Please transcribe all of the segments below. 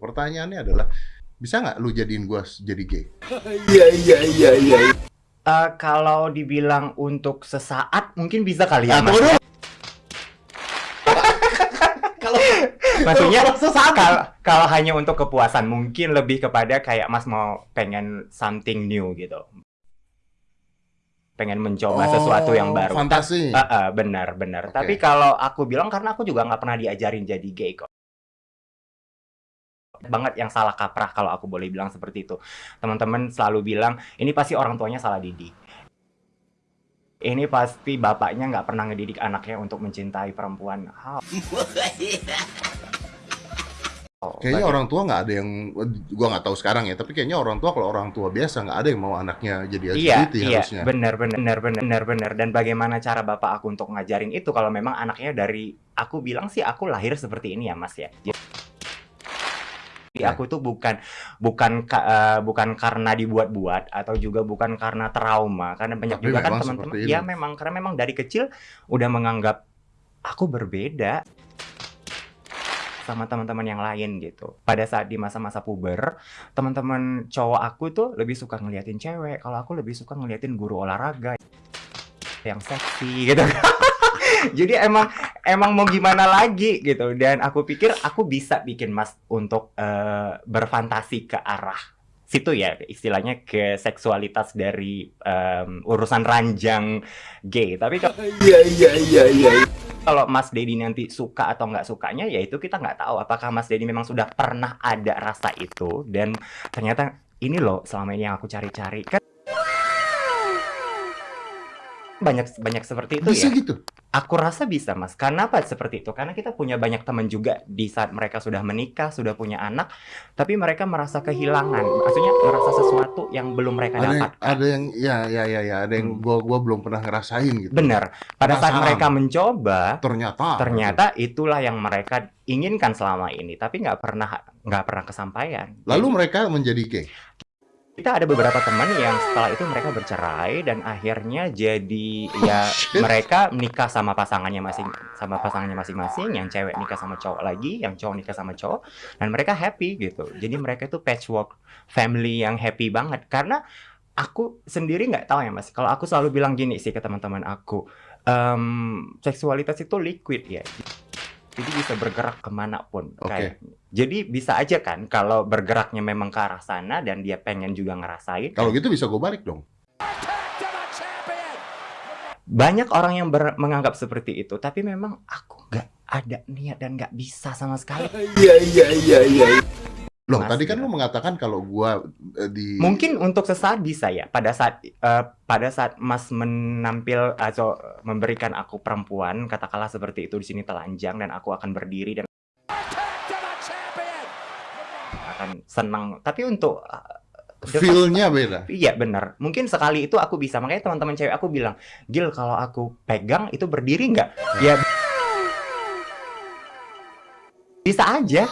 Pertanyaannya adalah bisa nggak lu jadiin gua jadi gay? Iya iya iya iya. Eh, kalau dibilang untuk sesaat mungkin bisa kali ya Ah, mas. Kalau maksudnya Kalau sesaat. kalau kalau hanya untuk kepuasan mungkin lebih kepada kayak mas mau pengen something new gitu. Pengen mencoba sesuatu yang Oh, baru. Fantasi. Ah, ah, benar benar. Oke. Tapi kalau aku bilang karena aku juga nggak pernah diajarin jadi gay kok. Banget yang salah kaprah kalau aku boleh bilang seperti itu. Teman-teman selalu bilang ini pasti orang tuanya salah didik. Ini pasti bapaknya nggak pernah ngedidik anaknya untuk mencintai perempuan. How? Kayaknya orang tua nggak ada yang, gua nggak tahu sekarang ya. Tapi kayaknya orang tua kalau orang tua biasa nggak ada yang mau anaknya jadi Iya, LGBT iya, harusnya. benar, benar, benar, benar, benar. Dan bagaimana cara bapak aku untuk ngajarin itu kalau memang anaknya dari aku bilang sih aku lahir seperti ini ya mas ya. Jadi Ya. aku tuh bukan bukan ka- eh, bukan karena dibuat-buat atau juga bukan karena trauma karena banyak Tapi juga kan teman-teman ya memang karena memang dari kecil udah menganggap aku berbeda sama teman-teman yang lain gitu. Pada saat di masa-masa puber, teman-teman cowok aku tuh lebih suka ngeliatin cewek. Kalau aku lebih suka ngeliatin guru olahraga yang seksi gitu. Jadi emang emang mau gimana lagi gitu. Dan aku pikir aku bisa bikin Mas untuk eh, berfantasi ke arah situ ya istilahnya ke seksualitas dari em, urusan ranjang gay. Tapi kalau Iya iya iya iya. kalau Mas Dedi nanti suka atau nggak sukanya, ya itu kita nggak tahu. Apakah Mas Dedi memang sudah pernah ada rasa itu dan ternyata ini loh selama ini yang aku cari-cari kan banyak banyak seperti itu Bisa ya. gitu. Aku rasa bisa Mas. Karena apa seperti itu? Karena kita punya banyak teman juga di saat mereka sudah menikah, sudah punya anak, tapi mereka merasa kehilangan. Maksudnya merasa sesuatu yang belum mereka Ada yang, dapatkan. ada yang, ya ya ya ya, ada yang Hmm. gua gua belum pernah ngerasain gitu. Benar. Pada saat Penasaran. mereka mencoba, Ternyata. ternyata itulah yang mereka inginkan selama ini tapi nggak pernah nggak pernah kesampaian Lalu Jadi, mereka menjadi gay. Kita ada beberapa teman yang setelah itu mereka bercerai dan akhirnya jadi ya shit. mereka nikah sama pasangannya masing sama pasangannya masing-masing yang cewek nikah sama cowok lagi yang cowok nikah sama cowok dan mereka happy gitu. Jadi mereka itu patchwork family yang happy banget. Karena aku sendiri nggak tahu ya mas. Kalau aku selalu bilang gini sih ke teman-teman aku em, seksualitas itu liquid ya jadi bisa bergerak ke mana pun Oke. kayak jadi bisa aja kan kalau bergeraknya memang ke arah sana dan dia pengen juga ngerasain Kalau gitu bisa gua balik dong. banyak orang yang ber- menganggap seperti itu tapi memang aku nggak ada niat dan nggak bisa sama sekali Iya iya iya iya. Loh, Mas, tadi kan ya. lu mengatakan kalau gua eh, di mungkin untuk sesaat bisa ya pada saat eh, pada saat Mas menampil atau memberikan aku perempuan katakanlah seperti itu di sini telanjang dan aku akan berdiri dan akan senang tapi untuk the feel-nya beda. Iya benar. Mungkin sekali itu aku bisa. Makanya teman-teman cewek aku bilang, Gil kalau aku pegang itu berdiri nggak? Ya bisa aja.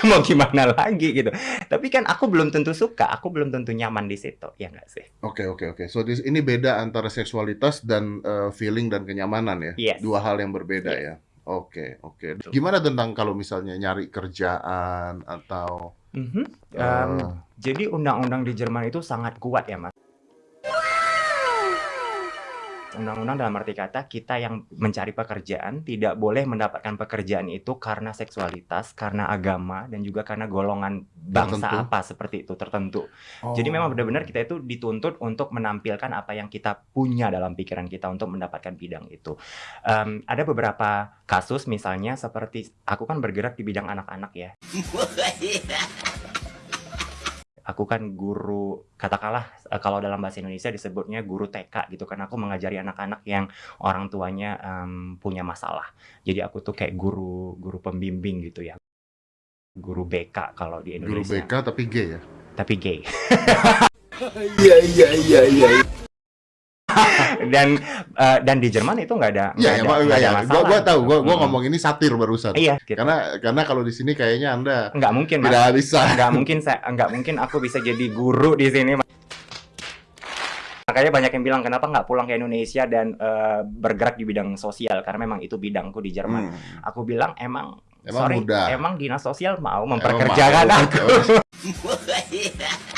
Mau gimana lagi gitu. Tapi kan aku belum tentu suka. Aku belum tentu nyaman di situ. Ya nggak sih? Oke oke oke. So this- ini beda antara seksualitas dan eh, feeling dan kenyamanan ya. Yes. Dua hal yang berbeda Yes. ya. Oke oke. Gimana tentang kalau misalnya nyari kerjaan atau Mhm. eh, Em, jadi undang-undang di Jerman itu sangat kuat ya mas. Undang-undang dalam arti kata kita yang mencari pekerjaan tidak boleh mendapatkan pekerjaan itu karena seksualitas, karena agama, dan juga karena golongan bangsa Tertentu. apa seperti itu tertentu. oh, Jadi memang benar-benar kita itu dituntut untuk menampilkan apa yang kita punya dalam pikiran kita untuk mendapatkan bidang itu. Em, ada beberapa kasus misalnya seperti aku kan bergerak di bidang anak-anak ya. Aku kan guru, katakanlah eh, kalau dalam bahasa Indonesia disebutnya guru TK gitu kan. Aku mengajari anak-anak yang orang tuanya em, punya masalah. Jadi aku tuh kayak guru guru pembimbing gitu ya. Guru BK kalau di guru Indonesia. BK tapi gay ya. Tapi gay. Iya iya iya iya. dan eh, dan di Jerman itu nggak ada nggak Iya ya, ada, nggak ada ya, masalah. Gua, gua tahu, gua, gua Mm-mm. ngomong ini satir barusan. Iya, gitu. Karena karena kalau di sini kayaknya Anda nggak mungkin mas, tidak bisa. nggak mungkin saya nggak mungkin aku bisa jadi guru di sini. Mas. Makanya banyak yang bilang kenapa nggak pulang ke Indonesia dan eh, bergerak di bidang sosial karena memang itu bidangku di Jerman. Hmm. Aku bilang emang Emang sorry, mudah. emang dinas sosial mau Emang memperkerjakan mau. aku.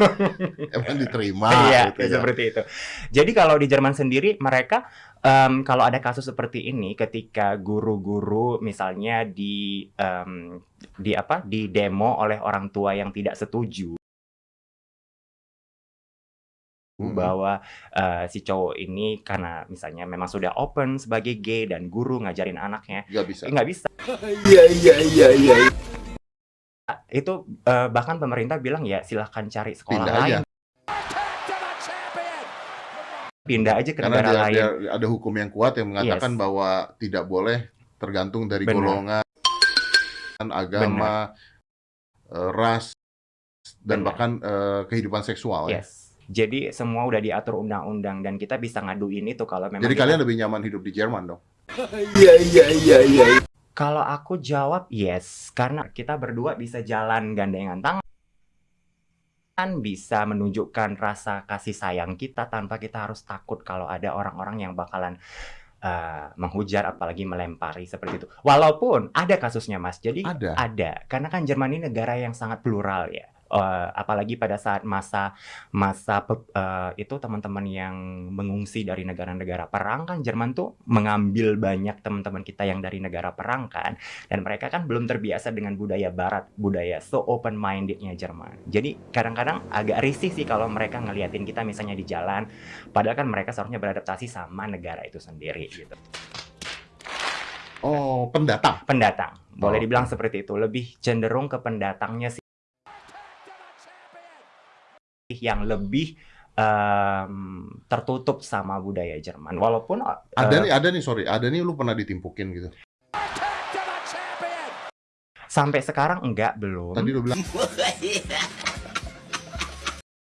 Emang diterima Iya, gitu ya. seperti itu. Jadi kalau di Jerman sendiri mereka em, kalau ada kasus seperti ini ketika guru-guru misalnya di em, di apa di demo oleh orang tua yang tidak setuju Mhm. bahwa eh, si cowok ini karena misalnya memang sudah open sebagai gay dan guru ngajarin anaknya Nggak bisa. nggak bisa Iya iya iya iya. Itu eh, bahkan pemerintah bilang ya silahkan cari sekolah Pindah lain aja. pindah aja ke Karena negara dia, lain dia- ada hukum yang kuat yang mengatakan Yes. bahwa tidak boleh tergantung dari Benar. golongan, agama, eh, ras, dan Benar. bahkan eh, kehidupan seksual. ya. Yes. Jadi semua udah diatur undang-undang dan kita bisa ngaduin itu kalau memang Jadi kita- kalian lebih nyaman hidup di Jerman dong? Iya iya iya iya. Kalau aku jawab yes karena kita berdua bisa jalan gandengan tangan bisa menunjukkan rasa kasih sayang kita tanpa kita harus takut kalau ada orang-orang yang bakalan eh, menghujat apalagi melempari seperti itu. Walaupun ada kasusnya Mas. Jadi Ada. ada karena kan Jerman ini negara yang sangat plural ya. Eh, apalagi pada saat masa masa eh, itu teman-teman yang mengungsi dari negara-negara perang kan Jerman tuh mengambil banyak teman-teman kita yang dari negara perang kan. Dan mereka kan belum terbiasa dengan budaya barat budaya so open mindednya Jerman. Jadi kadang-kadang agak risih sih kalau mereka ngeliatin kita misalnya di jalan padahal kan mereka seharusnya beradaptasi sama negara itu sendiri gitu. Oh, pendatang. pendatang. Boleh Oh, dibilang seperti itu. Lebih cenderung ke pendatangnya sih yang lebih em, tertutup sama budaya Jerman walaupun eh, Ada nih, ada nih, sorry. Ada nih lu pernah ditimpukin gitu. sampai sekarang enggak belum Tadi lu bilang